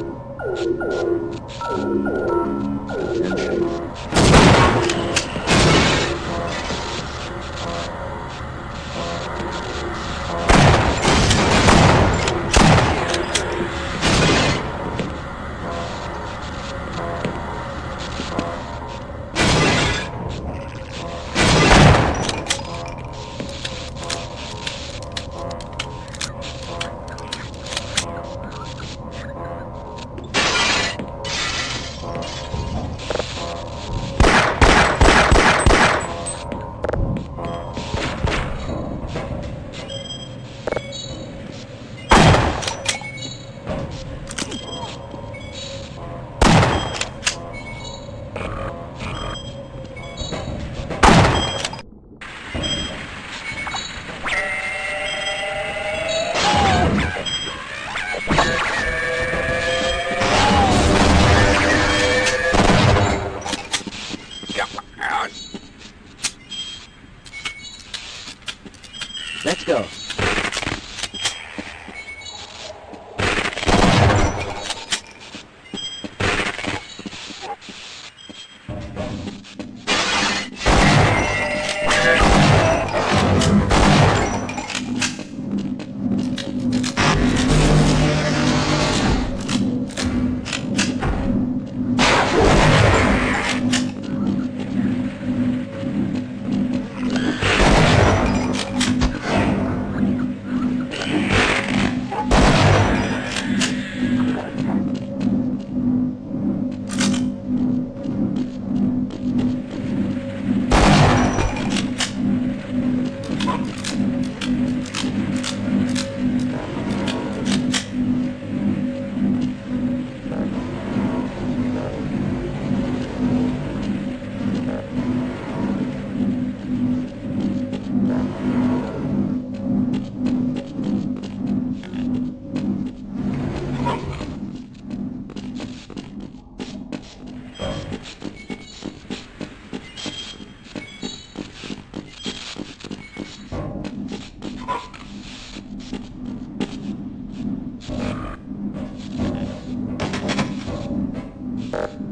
Oh, my God. show. Yeah.